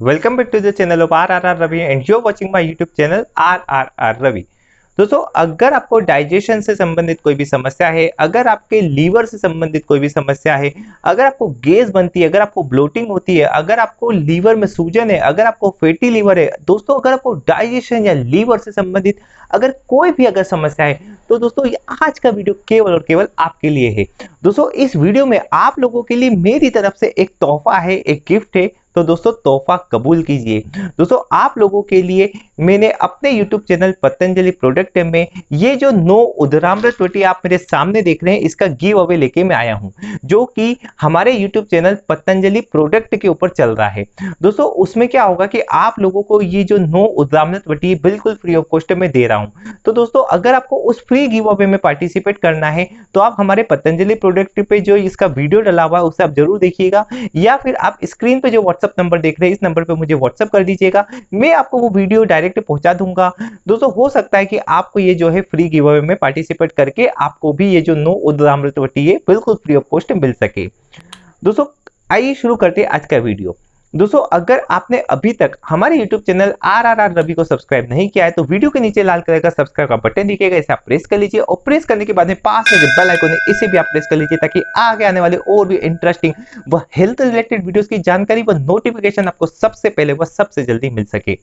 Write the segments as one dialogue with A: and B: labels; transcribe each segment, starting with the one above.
A: Welcome back to the channel of RRR Ravi and you're watching my YouTube channel RRR Ravi. दोस्तों, अगर आपको digestion से संबंधित कोई भी समस्या है, अगर आपके लीवर से संबंधित कोई भी समस्या है, अगर आपको गैस बनती है, अगर आपको ब्लोटिंग होती है, अगर आपको लीवर में सूजन है, अगर आपको फैटी लीवर है, दोस्तों, अगर आपको डाइजेशन या लीवर से संबंधित अगर कोई भी अगर समस्या है तो दोस्तों, ये आज का वीडियो केवल और केवल आपके लिए है दोस्तों, इस वीडियो में आप लोगों के लिए मेरी तरफ़ से एक तोहफा है, एक गिफ्ट है तो दोस्तों, तोहफा कबूल कीजिए। दोस्तों, आप लोगों के लिए मैंने अपने YouTube चैनल पतंजलि प्रोडक्ट में ये जो नो उदरामृत रोटी आप मेरे सामने देख रहे हैं, इसका गिव अवे लेके मैं आया हूँ, जो कि हमारे YouTube चैनल पतंजलि प्रोडक्ट के ऊपर चल रहा है। दोस्तों, उसमें क्या होगा कि आप लोगों को ये जो नो उदरामृत रोटी बिल्कुल फ्री ऑफ़ कॉस्ट में दे रहा हूँ। तो दोस्तों, अगर आपको उस फ्री गिव अवे में पार्टिसिपेट करना है तो आप हमारे पतंजलि प्रोडक्ट पे जो इसका वीडियो डला हुआ है, उसे आप ज़रूर देखिएगा, या फिर आप स्क्रीन पे जो व्हाट्सएप व्हाट्सअप नंबर देख रहे हैं, इस नंबर पर मुझे व्हाट्सअप कर दीजिएगा। मैं आपको वो वीडियो डायरेक्ट पहुँचा दूँगा। दोस्तों, हो सकता है कि आपको ये जो है फ्री गिव अवे में पार्टिसिपेट करके आपको भी ये जो नो उदामृतवटी है, बिल्कुल फ्री ऑफ़ कॉस्ट मिल सके। दोस्तों, आइए शुरू करते हैं आज का वीडियो दोस्तों, अगर आपने अभी तक हमारे YouTube channel R R R Ravi को सब्सक्राइब नहीं किया है तो वीडियो के नीचे लाल कलर का सब्सक्राइब का बटन दिखेगा, इसे आप प्रेस कर लीजिए और प्रेस करने के बाद में पास में जो बेल आइकन है, इसे भी आप प्रेस कर लीजिए ताकि आगे आने वाले और भी इंटरेस्टिंग व हेल्थ रिलेटेड वीडियोस की जानकारी व नोटिफिकेशन आपको सबसे पहले व सबसे जल्दी मिल सके।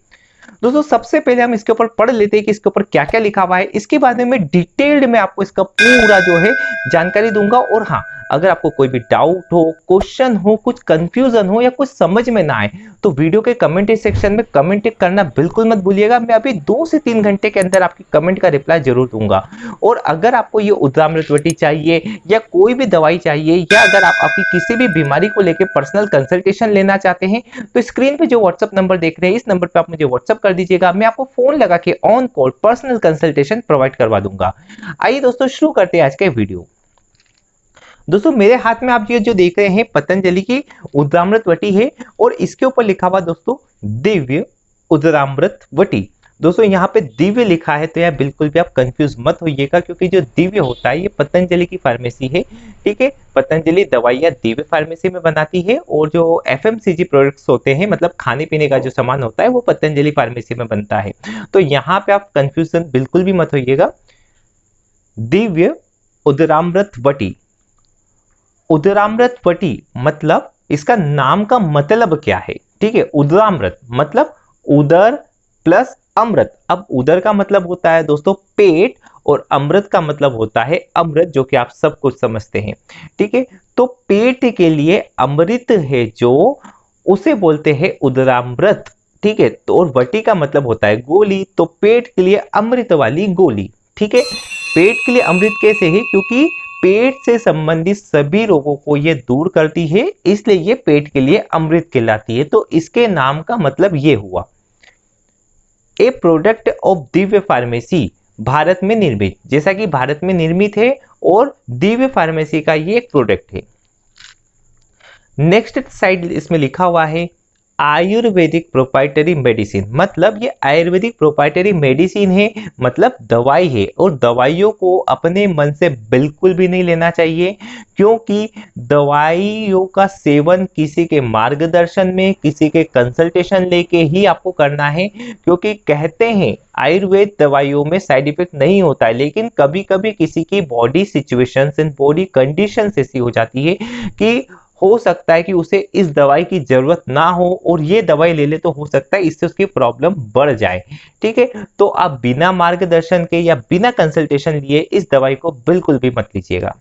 A: दोस्तों, सबसे पहले हम इसके ऊपर पढ़ लेते हैं कि इसके ऊपर क्या क्या लिखा हुआ है। इसके बाद में डिटेल्ड में आपको इसका पूरा जो है जानकारी दूँगा और हाँ अगर आपको कोई भी डाउट हो क्वेश्चन हो, कुछ कंफ्यूजन हो या कुछ समझ में ना आए तो वीडियो के कमेंट सेक्शन में कमेंट करना बिल्कुल मत भूलिएगा। मैं अभी दो से तीन घंटे के अंदर आपकी कमेंट का रिप्लाई ज़रूर दूँगा। और अगर आपको ये उद्रामृतवटी चाहिए या कोई भी दवाई चाहिए या अगर आप आपकी किसी भी बीमारी को लेकर पर्सनल कंसल्टेशन लेना चाहते हैं तो स्क्रीन पर जो व्हाट्सअप नंबर देख रहे हैं, इस नंबर पर आप मुझे व्हाट्सअप कर दीजिएगा। मैं आपको फ़ोन लगा के on call personal consultation provide करवा दूँगा। आइए दोस्तों, शुरू करते हैं आज के वीडियो दोस्तों, मेरे हाथ में आप ये जो देख रहे हैं, पतंजलि की उद्रामृत वटी है और इसके ऊपर लिखा हुआ दोस्तों, दिव्य उद्रामृत वटी। दोस्तों, यहाँ पे दिव्य लिखा है तो यह बिल्कुल भी आप कंफ्यूज मत होइएगा, क्योंकि जो दिव्य होता है, ये पतंजलि की फार्मेसी है, ठीक है? पतंजलि दवाइयाँ दिव्य फार्मेसी में बनाती है और जो एफ़ प्रोडक्ट्स होते हैं मतलब खाने पीने का जो सामान होता है, वो पतंजलि फार्मेसी में बनता है। तो यहाँ पे आप कंफ्यूजन बिल्कुल भी मत होइएगा। दिव्य उदरामृत वटी। उदरामृत पटी मतलब इसका नाम का मतलब क्या है? ठीक है, उदरामृत मतलब उदर प्लस अमृत। अब उदर का मतलब होता है दोस्तों पेट और अमृत का मतलब होता है अमृत, जो कि आप सब कुछ समझते हैं। ठीक है तो पेट के लिए अमृत है जो, उसे बोलते हैं उदरामृत। ठीक है तो और वटी का मतलब होता है गोली तो पेट के लिए अमृत वाली गोली। ठीक है, पेट के लिए अमृत कैसे है? क्योंकि पेट से संबंधित सभी रोगों को ये दूर करती है, इसलिए ये पेट के लिए अमृत कहलाती है। तो इसके नाम का मतलब ये हुआ। A product of Divya pharmacy Bharat में निर्मित। जैसा कि भारत में निर्मित है और दिव्य फार्मेसी का ये एक प्रोडक्ट है। नेक्स्ट साइड इसमें लिखा हुआ है आयुर्वेदिक प्रोपाइटरी मेडिसिन मतलब ये आयुर्वेदिक प्रोपाइटरी मेडिसिन है मतलब दवाई है, और दवाइयों को अपने मन से बिल्कुल भी नहीं लेना चाहिए, क्योंकि दवाइयों का सेवन किसी के मार्गदर्शन में, किसी के कंसल्टेशन लेके ही आपको करना है, क्योंकि कहते हैं, आयुर्वेद दवाइयों में साइड इफ़ेक्ट नहीं होता है, लेकिन कभी कभी किसी की बॉडी सिचुएशन बॉडी कंडीशन ऐसी हो जाती है कि हो सकता है कि उसे इस दवाई की ज़रूरत ना हो और ये दवाई ले ले तो हो सकता है इससे उसकी प्रॉब्लम बढ़ जाए। ठीक है? तो आप बिना मार्गदर्शन के या बिना कंसल्टेशन लिए इस दवाई को बिल्कुल भी मत लीजिएगा।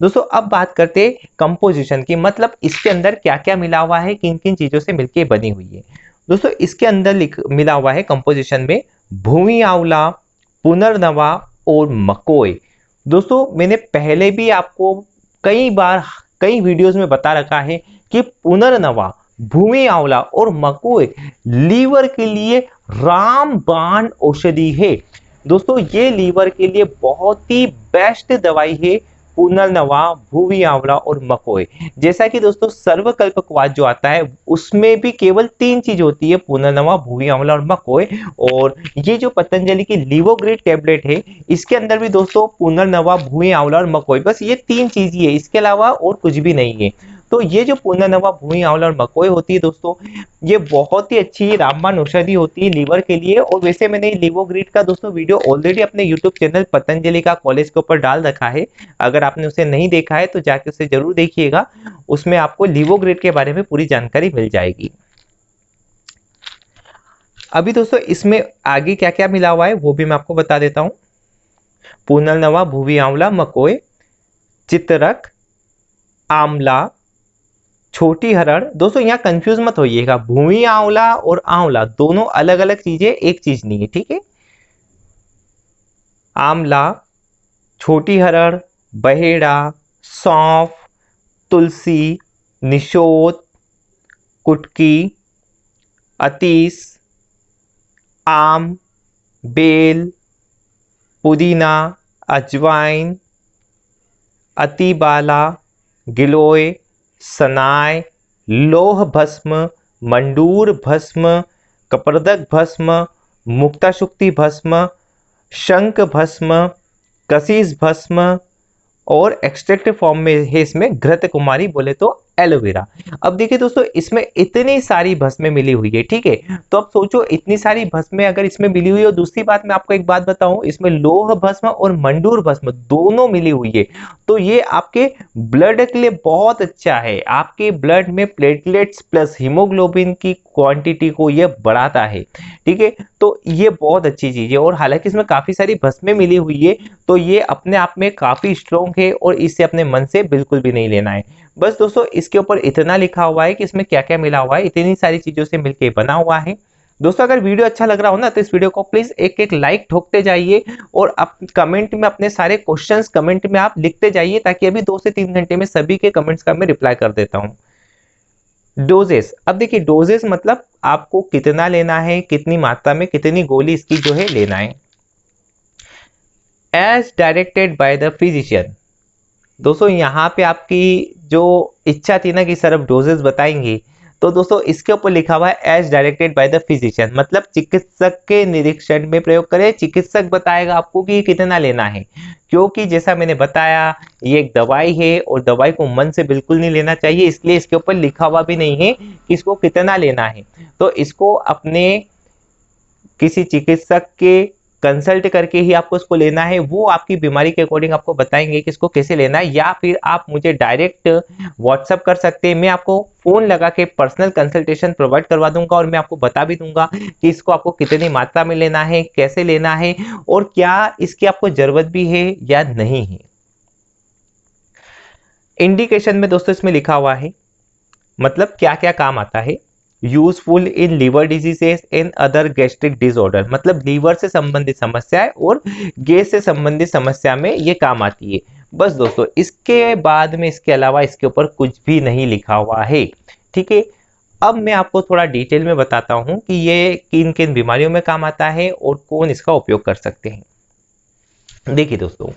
A: दोस्तों, अब बात करते हैं कंपोजिशन की। मतलब इसके अंदर क्या क्या मिला हुआ है किन किन चीज़ों से मिलकर बनी हुई है? दोस्तों, इसके अंदर मिला हुआ है कंपोजिशन में भूमि आंवला, पुनर्नवा और मकोय दोस्तों, मैंने पहले भी आपको कई बार कई वीडियोस में बता रखा है कि पुनर्नवा, भूमि आंवला और मकोए लीवर के लिए रामबाण औषधि है। दोस्तों, ये लीवर के लिए बहुत ही बेस्ट दवाई है। पुनर्नवा भूवी आंवला और मकोई जैसा कि दोस्तों, सर्वकल्पकवाद जो आता है, उसमें भी केवल तीन चीज़ होती है, पुनर्नवा भूवी आंवला और मकोई और ये जो पतंजलि की लिवोग्रेड टेबलेट है, इसके अंदर भी दोस्तों, पुनर्नवा भूवी आंवला और मकोई बस ये तीन चीज़ ही है, इसके अलावा और कुछ भी नहीं है। तो ये जो पुनर्नवा भूमि आंवला और मकोई होती है दोस्तों, ये बहुत ही अच्छी रामबाण औषधि होती है लीवर के लिए। और वैसे मैंने लिवोग्रीड का दोस्तों वीडियो ऑलरेडी अपने यूट्यूब चैनल पतंजलि का कॉलेज के ऊपर डाल रखा है। अगर आपने उसे नहीं देखा है तो जाके उसे ज़रूर देखिएगा। उसमें आपको लिवोग्रीड के बारे में पूरी जानकारी मिल जाएगी। अभी दोस्तों, इसमें आगे क्या क्या मिला हुआ है, वो भी मैं आपको बता देता हूँ। पुनर्नवा भूवी आंवला मकोए चित्रक, आंवला छोटी हरण, दोस्तों, यहाँ कंफ्यूज मत होइएगा। भूमि, आंवला और आंवला, दोनों अलग अलग चीज़ें, एक चीज़ नहीं है, ठीक है? आंवला, छोटी हरण, बहेड़ा, सौंफ, तुलसी निशोत कुटकी, अतीस, आम, बेल, पुदीना, अजवाइन, अतिबाला, गिलोय सनाय, लोह भस्म, मंडूर भस्म, कपर्दक भस्म मुक्ताशुक्ति भस्म शंक भस्म, कसीस भस्म और एक्सट्रैक्ट फॉर्म में है इसमें घृत कुमारी बोले तो एलोवेरा। अब देखिए दोस्तों, इसमें इतनी सारी भस्में मिली हुई है, ठीक है? तो अब सोचो, इतनी सारी भस्में अगर इसमें मिली हुई है दूसरी बात मैं आपको एक बात बताऊँ, इसमें लोह भस्म और मंडूर भस्म दोनों मिली हुई है। तो ये आपके ब्लड के लिए बहुत अच्छा है। आपके ब्लड में प्लेटलेट्स प्लस हीमोग्लोबिन की क्वांटिटी को ये बढ़ाता है, ठीक है? तो ये बहुत अच्छी चीज़ है, और हालाँकि इसमें काफ़ी सारी भस्में मिली हुई है तो ये अपने आप में काफ़ी स्ट्रॉन्ग है, और इसे अपने मन से बिल्कुल भी नहीं लेना है। बस दोस्तों, इसके ऊपर इतना लिखा हुआ है कि इसमें क्या क्या मिला हुआ है, इतनी सारी चीज़ों से मिलकर बना हुआ है। दोस्तों, अगर वीडियो अच्छा लग रहा हो ना तो इस वीडियो को प्लीज़ एक एक लाइक ठोकते जाइए और आप कमेंट में अपने सारे क्वेश्चंस कमेंट में आप लिखते जाइए ताकि अभी दो से तीन घंटे में सभी के कमेंट्स का मैं रिप्लाई कर देता हूँ। डोजेस अब देखिए डोजेस मतलब आपको कितना लेना है, कितनी मात्रा में कितनी गोली इसकी जो है लेना है। As directed by the physician दोस्तों, यहाँ पे आपकी जो इच्छा थी ना कि सर अब डोजेस बताएँगे तो दोस्तों, इसके ऊपर लिखा हुआ है as directed by the physician मतलब चिकित्सक के निरीक्षण में प्रयोग करें, चिकित्सक बताएगा आपको कि कितना लेना है। क्योंकि जैसा मैंने बताया, ये एक दवाई है और दवाई को मन से बिल्कुल नहीं लेना चाहिए, इसलिए इसके ऊपर लिखा हुआ भी नहीं है कि इसको कितना लेना है। तो इसको अपने किसी चिकित्सक के कंसल्ट करके ही आपको इसको लेना है। वो आपकी बीमारी के अकॉर्डिंग आपको बताएँगे कि इसको कैसे लेना है, या फिर आप मुझे डायरेक्ट व्हाट्सअप कर सकते हैं। मैं आपको फ़ोन लगा के पर्सनल कंसल्टेशन प्रोवाइड करवा दूँगा और मैं आपको बता भी दूँगा कि इसको आपको कितनी मात्रा में लेना है, कैसे लेना है और क्या इसकी आपको ज़रूरत भी है या नहीं है। इंडिकेशन में दोस्तों इसमें लिखा हुआ है मतलब क्या क्या काम आता है। Useful in liver diseases and other gastric disorder. मतलब लीवर से संबंधित समस्या है और गैस से संबंधित समस्या में ये काम आती है। बस दोस्तों, इसके बाद में इसके अलावा इसके ऊपर कुछ भी नहीं लिखा हुआ है। ठीक है? अब मैं आपको थोड़ा डिटेल में बताता हूँ कि ये किन किन बीमारियों में काम आता है और कौन इसका उपयोग कर सकते हैं। देखिए दोस्तों,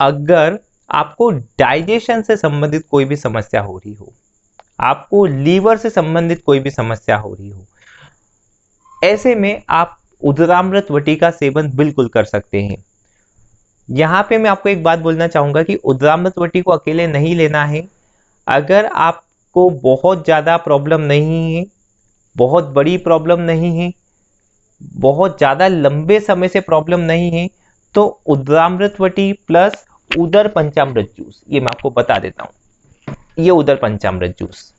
A: अगर आपको डाइजेशन से संबंधित कोई भी समस्या हो रही हो आपको लीवर से संबंधित कोई भी समस्या हो रही हो, ऐसे में आप उदरामृत वटी का सेवन बिल्कुल कर सकते हैं। यहाँ पे मैं आपको एक बात बोलना चाहूँगा कि उदरामृत वटी को अकेले नहीं लेना है। अगर आपको बहुत ज़्यादा प्रॉब्लम नहीं है, बहुत बड़ी प्रॉब्लम नहीं है, बहुत ज़्यादा लंबे समय से प्रॉब्लम नहीं है तो उदरामृत वटी प्लस उदर पंचामृत जूस, ये मैं आपको बता देता हूँ। ये उदर पंचामृत जूस।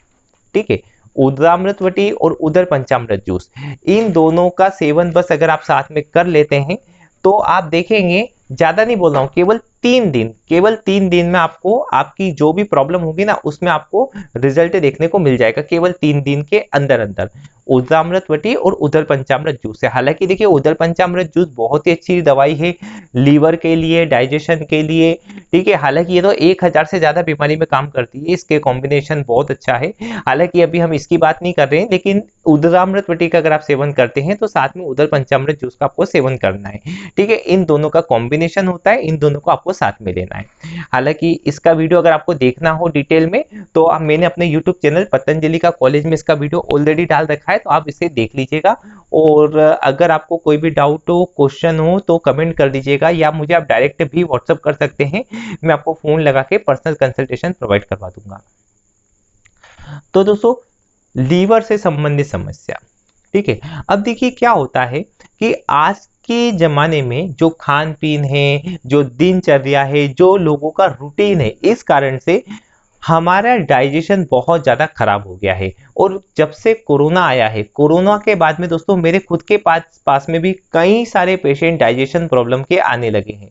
A: ठीक है? उदरामृतवटी और उदर पंचामृत जूस। इन दोनों का सेवन बस अगर आप साथ में कर लेते हैं तो आप देखेंगे, ज़्यादा नहीं बोल रहा हूँ, केवल तीन दिन, केवल तीन दिन में आपको, आपकी जो भी प्रॉब्लम होगी ना, उसमें आपको रिज़ल्ट देखने को मिल जाएगा केवल तीन दिन के अंदर अंदर। उदरामृत वटी और उदर पंचामृत जूस है हालाँकि देखिए उदर पंचामृत जूस बहुत ही अच्छी दवाई है, लीवर के लिए डाइजेशन के लिए, ठीक है। हालाँकि ये तो एक हज़ार से ज़्यादा बीमारी में काम करती है, इसके कॉम्बिनेशन बहुत अच्छा है। हालाँकि अभी हम इसकी बात नहीं कर रहे हैं, लेकिन उदरामृत वटी का अगर आप सेवन करते हैं तो साथ में उदर पंचामृत जूस का आपको सेवन करना है। ठीक है, इन दोनों का कॉम्बिनेशन होता है, इन दोनों को आपको साथ में लेना है। हालाँकि इसका वीडियो अगर आपको देखना हो डिटेल में तो मैंने अपने यूट्यूब चैनल पतंजलि का कॉलेज में इसका वीडियो ऑलरेडी डाल रखा है तो आप इसे देख लीजिएगा। और अगर आपको कोई भी डाउट हो क्वेश्चन हो तो कमेंट कर दीजिएगा, या मुझे आप डायरेक्ट भी व्हाट्सअप कर सकते हैं। मैं आपको फ़ोन लगा के पर्सनल कंसल्टेशन प्रोवाइड करवा दूँगा। तो दोस्तों लीवर से संबंधित समस्या। ठीक है, अब देखिए क्या होता है कि आज के ज़माने में जो खान पीन है, जो दिनचर्या है, जो लोगों का रूटीन है, इस कारण से हमारा डाइजेशन बहुत ज़्यादा खराब हो गया है। और जब से कोरोना आया है, कोरोना के बाद में दोस्तों मेरे खुद के पास पास में भी कई सारे पेशेंट डाइजेशन प्रॉब्लम के आने लगे हैं।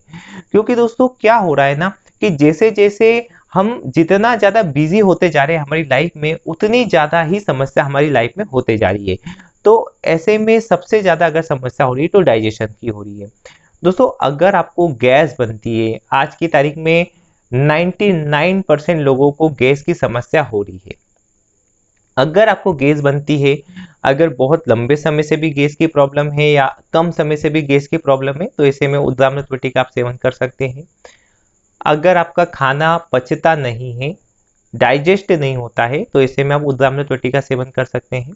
A: क्योंकि दोस्तों क्या हो रहा है ना कि जैसे जैसे हम जितना ज़्यादा बिज़ी होते जा रहे हैं हमारी लाइफ में, उतनी ज़्यादा ही समस्या हमारी लाइफ में होते जा रही है। तो ऐसे में सबसे ज़्यादा अगर समस्या हो रही है तो डाइजेशन की हो रही है। दोस्तों, अगर आपको गैस बनती है, आज की तारीख में 99 परसेंट लोगों को गैस की समस्या हो रही है। अगर आपको गैस बनती है, अगर बहुत लंबे समय से भी गैस की प्रॉब्लम है या कम समय से भी गैस की प्रॉब्लम है तो ऐसे में उद्दामृत का आप सेवन कर सकते हैं। अगर आपका खाना पचता नहीं है डाइजेस्ट नहीं होता है तो ऐसे में आप उद्दामृत का सेवन कर सकते हैं।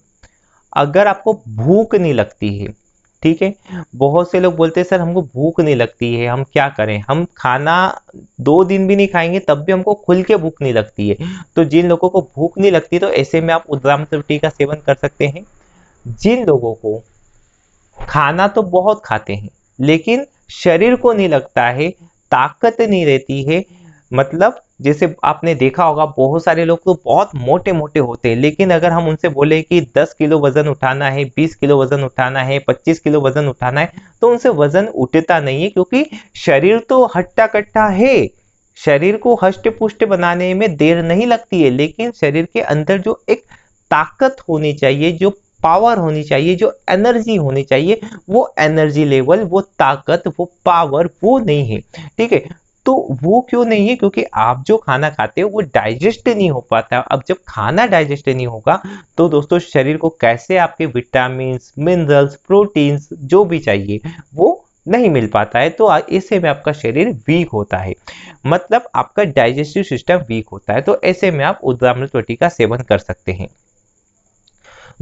A: अगर आपको भूख नहीं लगती है, ठीक है? बहुत से लोग बोलते हैं, सर, हमको भूख नहीं लगती है, हम क्या करें? हम खाना दो दिन भी नहीं खाएँगे, तब भी हमको खुल के भूख नहीं लगती है। तो जिन लोगों को भूख नहीं लगती तो ऐसे में आप उद्राम रोटी का सेवन कर सकते हैं। जिन लोगों को खाना तो बहुत खाते हैं, लेकिन शरीर को नहीं लगता है, ताकत नहीं रहती है मतलब जैसे आपने देखा होगा, बहुत सारे लोग तो बहुत मोटे मोटे होते हैं, लेकिन अगर हम उनसे बोले कि 10 किलो वज़न उठाना है 20 किलो वज़न उठाना है 25 किलो वज़न उठाना है तो उनसे वज़न उठता नहीं है, क्योंकि शरीर तो हट्टा कट्टा है। शरीर को हष्ट पुष्ट बनाने में देर नहीं लगती है, लेकिन शरीर के अंदर जो एक ताकत होनी चाहिए, जो पावर होनी चाहिए, जो एनर्जी होनी चाहिए, वो एनर्जी लेवल, वो ताकत, वो पावर, वो नहीं है। ठीक है? तो वो क्यों नहीं है? क्योंकि आप जो खाना खाते हो, वो डाइजेस्ट नहीं हो पाता। अब जब खाना डाइजेस्ट नहीं होगा तो दोस्तों शरीर को कैसे आपके विटामिन मिनरल्स प्रोटीन्स जो भी चाहिए, वो नहीं मिल पाता है। तो ऐसे में आपका शरीर वीक होता है। मतलब आपका डाइजेस्टिव सिस्टम वीक होता है। तो ऐसे में आप उद्रामृत रोटी का सेवन कर सकते हैं।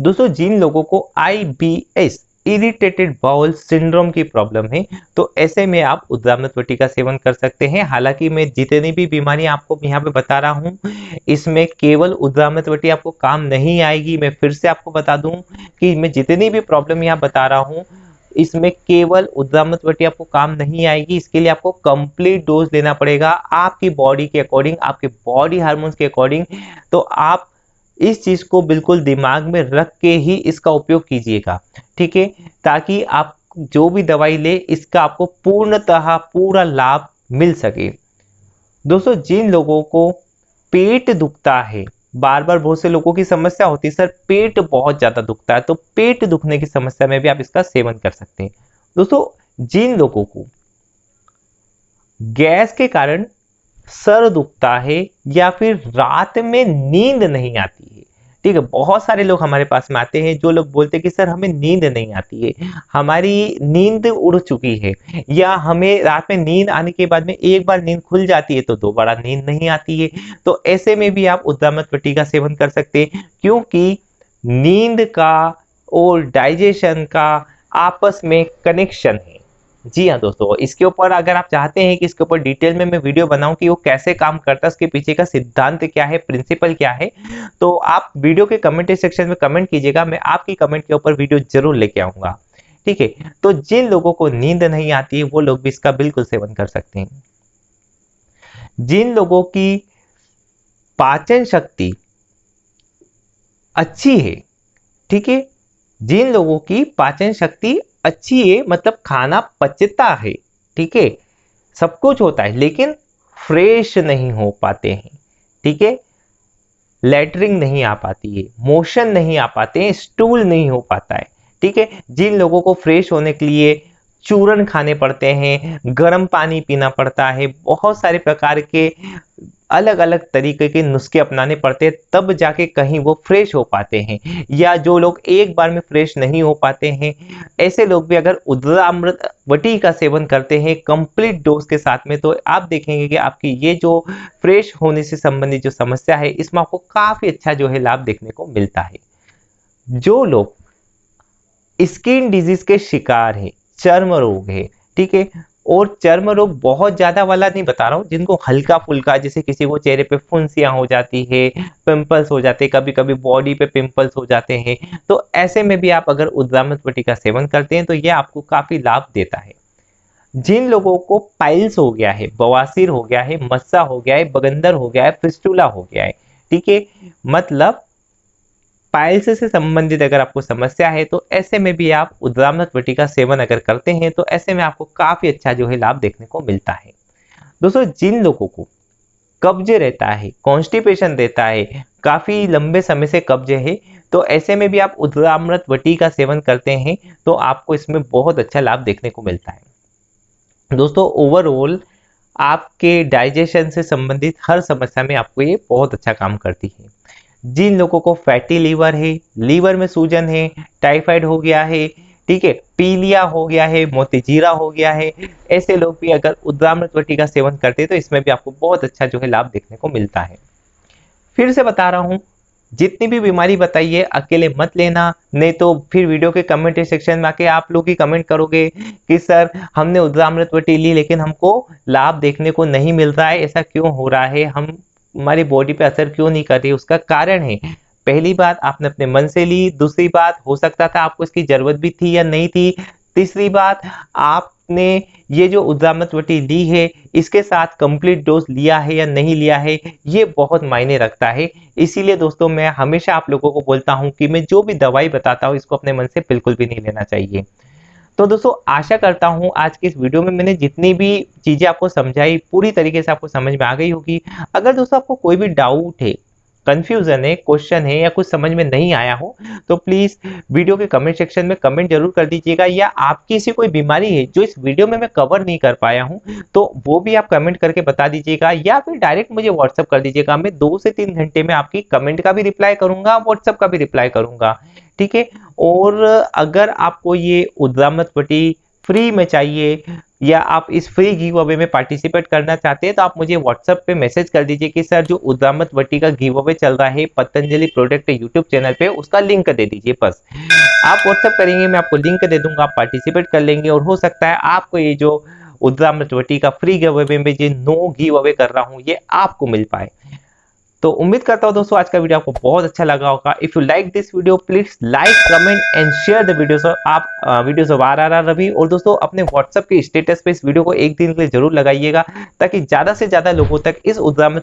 A: दोस्तों जिन लोगों को I B S irritated bowel syndrome की प्रॉब्लम है। तो ऐसे में आप उद्रामत्वटी का सेवन कर सकते हैं। हालाँकि मैं जितनी भी बीमारी आपको यहाँ पे बता रहा हूँ, इसमें केवल उद्रामत्वटी आपको काम नहीं आएगी। मैं फिर से आपको बता दूँ कि मैं जितनी भी प्रॉब्लम यहाँ बता रहा हूँ, इसमें केवल उद्रामत्वटी आपको काम नहीं आएगी। इसके लिए आपको कंप्लीट डोज लेना पड़ेगा आपकी बॉडी के अकॉर्डिंग आपके बॉडी हार्मोन्स के अकॉर्डिंग तो आप इस चीज़ को बिल्कुल दिमाग में रख के ही इसका उपयोग कीजिएगा, ठीक है? ताकि आप जो भी दवाई ले, इसका आपको पूर्णतः पूरा लाभ मिल सके। दोस्तों, जिन लोगों को पेट दुखता है बार बार बहुत से लोगों की समस्या होती है, सर, पेट बहुत ज़्यादा दुखता है तो पेट दुखने की समस्या में भी आप इसका सेवन कर सकते हैं। दोस्तों, जिन लोगों को गैस के कारण सर दुखता है या फिर रात में नींद नहीं आती है। ठीक है, बहुत सारे लोग हमारे पास में आते हैं जो लोग बोलते हैं कि, सर, हमें नींद नहीं आती है। हमारी नींद उड़ चुकी है। या हमें रात में नींद आने के बाद में एक बार नींद खुल जाती है तो दोबारा नींद नहीं आती है। तो ऐसे में भी आप उद्दामत पट्टी का सेवन कर सकते हैं, क्योंकि नींद का और डाइजेशन का आपस में कनेक्शन है। जी हाँ दोस्तों, इसके ऊपर अगर आप चाहते हैं कि इसके ऊपर डिटेल में मैं वीडियो बनाऊँ कि वो कैसे काम करता है, उसके पीछे का सिद्धांत क्या है, प्रिंसिपल क्या है तो आप वीडियो के कमेंट सेक्शन में कमेंट कीजिएगा, मैं आपकी कमेंट के ऊपर वीडियो ज़रूर लेके आऊँगा। ठीक है तो जिन लोगों को नींद नहीं आती है वो लोग भी इसका बिल्कुल सेवन कर सकते हैं। जिन लोगों की पाचन शक्ति अच्छी है, ठीक है, जिन लोगों की पाचन शक्ति अच्छी है मतलब खाना पचता है, ठीक है? सब कुछ होता है, लेकिन फ्रेश नहीं हो पाते हैं, ठीक है? लेटरिंग नहीं आ पाती है, मोशन नहीं आ पाते हैं, स्टूल नहीं हो पाता है, ठीक है? जिन लोगों को फ्रेश होने के लिए चूरन खाने पड़ते हैं, गर्म पानी पीना पड़ता है, बहुत सारे प्रकार के अलग अलग तरीके के नुस्खे अपनाने पड़ते हैं, तब जाके कहीं वो फ्रेश हो पाते हैं, या जो लोग एक बार में फ्रेश नहीं हो पाते हैं, ऐसे लोग भी अगर उद्रामृत वटी का सेवन करते हैं कंप्लीट डोज के साथ में तो आप देखेंगे कि आपकी ये जो फ्रेश होने से संबंधित जो समस्या है, इसमें आपको काफ़ी अच्छा जो है लाभ देखने को मिलता है। जो लोग स्किन डिज़ीज़ के शिकार है, चर्म रोग है, ठीक है और चर्म रोग बहुत ज़्यादा वाला नहीं बता रहा हूँ, जिनको हल्का फुल्का, जैसे किसी को चेहरे पे फुंसियाँ हो जाती है पिंपल्स हो जाते हैं कभी कभी बॉडी पे पिंपल्स हो जाते हैं तो ऐसे में भी आप अगर उद्रामत वटी का सेवन करते हैं तो ये आपको काफ़ी लाभ देता है। जिन लोगों को पाइल्स हो गया है, बवासीर हो गया है, मस्सा हो गया है, बगंदर हो गया है फिस्टूला हो गया है, ठीक है? मतलब पाइल्स से संबंधित अगर आपको समस्या है तो ऐसे में भी आप उद्रामत वटी का सेवन अगर करते हैं तो ऐसे में आपको काफ़ी अच्छा जो है लाभ देखने को मिलता है। दोस्तों, जिन लोगों को कब्ज रहता है कॉन्स्टिपेशन रहता है, काफ़ी लंबे समय से कब्ज है तो ऐसे में भी आप उद्रामृत वटी का सेवन करते हैं तो आपको इसमें बहुत अच्छा लाभ देखने को मिलता है। दोस्तों ओवरऑल आपके डाइजेशन से संबंधित हर समस्या में आपको ये बहुत अच्छा काम करती है। जिन लोगों को फैटी लीवर है लीवर में सूजन है टाइफाइड हो गया है, ठीक है, पीलिया हो गया है मोतीजीरा हो गया है, ऐसे लोग भी अगर उद्रामृतवटी का सेवन करते हैं तो इसमें भी आपको बहुत अच्छा जो है लाभ देखने को मिलता है। फिर से बता रहा हूँ, जितनी भी बीमारी बताइए, अकेले मत लेना, नहीं तो फिर वीडियो के कमेंट सेक्शन में आके आप लोग ही कमेंट करोगे कि, सर, हमने उद्रामृतवटी ली, लेकिन हमको लाभ देखने को नहीं मिल रहा है, ऐसा क्यों हो रहा है? हम हमारी बॉडी पे असर क्यों नहीं कर रही उसका कारण है। पहली बात आपने अपने मन से ली, दूसरी बात हो सकता था आपको इसकी ज़रूरत भी थी या नहीं थी। तीसरी बात, आपने ये जो वटी ली है, इसके साथ कंप्लीट डोज लिया है या नहीं लिया है, ये बहुत मायने रखता है। इसीलिए दोस्तों, मैं हमेशा आप लोगों को बोलता हूँ कि मैं जो भी दवाई बताता हूँ, इसको अपने मन से बिल्कुल भी नहीं लेना चाहिए। तो दोस्तों, आशा करता हूँ आज की इस वीडियो में मैंने जितनी भी चीज़ें आपको समझाई, पूरी तरीके से आपको समझ में आ गई होगी। अगर दोस्तों आपको कोई भी डाउट है कंफ्यूजन है क्वेश्चन है या कुछ समझ में नहीं आया हो तो प्लीज़ वीडियो के कमेंट सेक्शन में कमेंट ज़रूर कर दीजिएगा या आपकी ऐसी कोई बीमारी है जो इस वीडियो में मैं कवर नहीं कर पाया हूँ तो वो भी आप कमेंट करके बता दीजिएगा या फिर डायरेक्ट मुझे व्हाट्सअप कर दीजिएगा। मैं दो से तीन घंटे में आपकी कमेंट का भी रिप्लाई करूँगा व्हाट्सअप का भी रिप्लाई करूँगा। ठीक है और अगर आपको ये उद्रामत पट्टी फ्री में चाहिए, या आप इस फ्री गिव अवे में पार्टिसिपेट करना चाहते हैं तो आप मुझे व्हाट्सएप पे मैसेज कर दीजिए कि, सर, जो उद्रामत वट्टी का गिव अवे चल रहा है पतंजलि प्रोडक्ट यूट्यूब चैनल पे, उसका लिंक दे दीजिए बस। आप व्हाट्सएप करेंगे, मैं आपको लिंक दे दूँगा, आप पार्टिसिपेट कर लेंगे, और हो सकता है आपको ये जो उद्रामत वट्टी का फ्री गिव अवे में जो नो गिव अवे कर रहा हूँ, ये आपको मिल पाए। तो उम्मीद करता हूँ दोस्तों, आज का वीडियो आपको बहुत अच्छा लगा होगा। If you like this video please like comment and share the video आप videos of R R R Ravi. और दोस्तों, अपने व्हाट्सएप के स्टेटस पे इस वीडियो को एक दिन के लिए ज़रूर लगाइएगा, ताकि ज़्यादा से ज़्यादा लोगों तक इस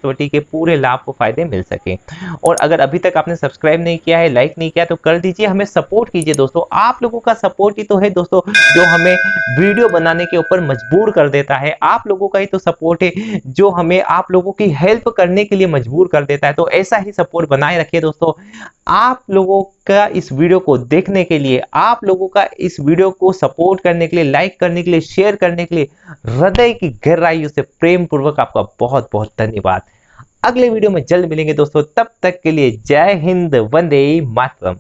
A: वटी के पूरे लाभ को फ़ायदे मिल सके। और अगर अभी तक आपने सब्सक्राइब नहीं किया है लाइक नहीं किया तो कर दीजिए, हमें सपोर्ट कीजिए दोस्तों। आप लोगों का सपोर्ट ही तो है दोस्तों, जो हमें वीडियो बनाने के ऊपर मजबूर कर देता है। आप लोगों का ही तो सपोर्ट है, जो हमें आप लोगों की हेल्प करने के लिए मजबूर कर देता है। तो ऐसा ही सपोर्ट बनाए रखिए दोस्तों। आप लोगों का इस वीडियो को देखने के लिए, आप लोगों का इस वीडियो को सपोर्ट करने के लिए, लाइक करने के लिए, शेयर करने के लिए, हृदय की गहराइयों से प्रेम पूर्वक आपका बहुत बहुत धन्यवाद। अगले वीडियो में जल्द मिलेंगे दोस्तों। तब तक के लिए जय हिंद, वंदे मातरम।